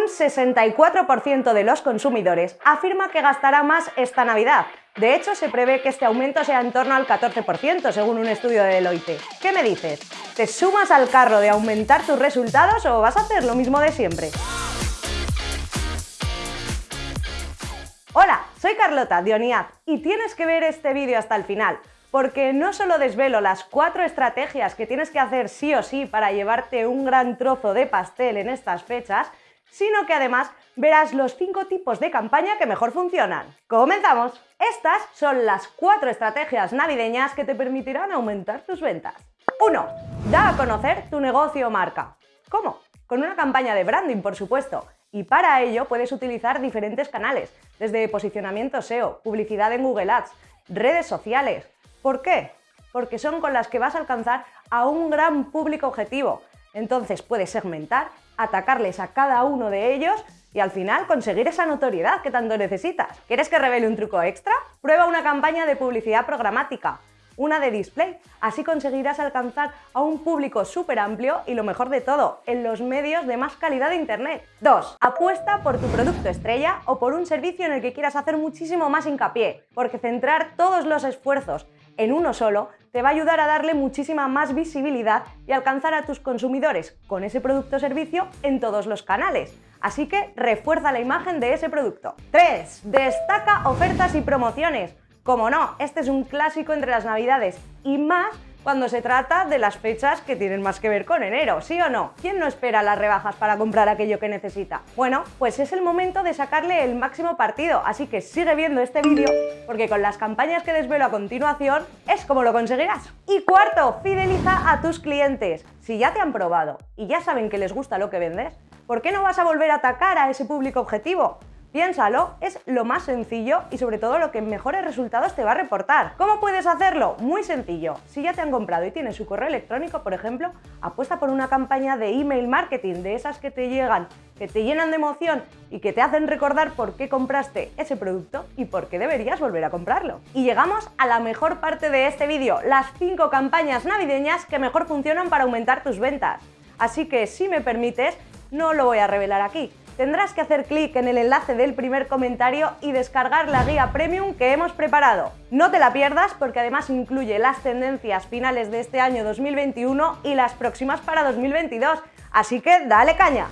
Un 64% de los consumidores afirma que gastará más esta Navidad. De hecho, se prevé que este aumento sea en torno al 14%, según un estudio de Deloitte. ¿Qué me dices? ¿Te sumas al carro de aumentar tus resultados o vas a hacer lo mismo de siempre? Hola, soy Carlota Dioniaz y tienes que ver este vídeo hasta el final, porque no solo desvelo las cuatro estrategias que tienes que hacer sí o sí para llevarte un gran trozo de pastel en estas fechas, sino que además verás los cinco tipos de campaña que mejor funcionan. ¡Comenzamos! Estas son las cuatro estrategias navideñas que te permitirán aumentar tus ventas. 1. Da a conocer tu negocio o marca. ¿Cómo? Con una campaña de branding, por supuesto. Y para ello puedes utilizar diferentes canales, desde posicionamiento SEO, publicidad en Google Ads, redes sociales. ¿Por qué? Porque son con las que vas a alcanzar a un gran público objetivo. Entonces puedes segmentar atacarles a cada uno de ellos y al final conseguir esa notoriedad que tanto necesitas. ¿Quieres que revele un truco extra? Prueba una campaña de publicidad programática, una de display. Así conseguirás alcanzar a un público súper amplio y lo mejor de todo, en los medios de más calidad de Internet. 2. Apuesta por tu producto estrella o por un servicio en el que quieras hacer muchísimo más hincapié, porque centrar todos los esfuerzos en uno solo te va a ayudar a darle muchísima más visibilidad y alcanzar a tus consumidores con ese producto o servicio en todos los canales. Así que refuerza la imagen de ese producto. 3. Destaca ofertas y promociones. Como no, este es un clásico entre las navidades y más cuando se trata de las fechas que tienen más que ver con enero, ¿sí o no? ¿Quién no espera las rebajas para comprar aquello que necesita? Bueno, pues es el momento de sacarle el máximo partido, así que sigue viendo este vídeo porque con las campañas que desvelo a continuación es como lo conseguirás. Y cuarto, fideliza a tus clientes. Si ya te han probado y ya saben que les gusta lo que vendes, ¿por qué no vas a volver a atacar a ese público objetivo? Piénsalo, es lo más sencillo y sobre todo lo que mejores resultados te va a reportar. ¿Cómo puedes hacerlo? Muy sencillo. Si ya te han comprado y tienes su correo electrónico, por ejemplo, apuesta por una campaña de email marketing, de esas que te llegan, que te llenan de emoción y que te hacen recordar por qué compraste ese producto y por qué deberías volver a comprarlo. Y llegamos a la mejor parte de este vídeo, las 5 campañas navideñas que mejor funcionan para aumentar tus ventas. Así que si me permites, no lo voy a revelar aquí, tendrás que hacer clic en el enlace del primer comentario y descargar la guía premium que hemos preparado. No te la pierdas porque además incluye las tendencias finales de este año 2021 y las próximas para 2022, así que dale caña.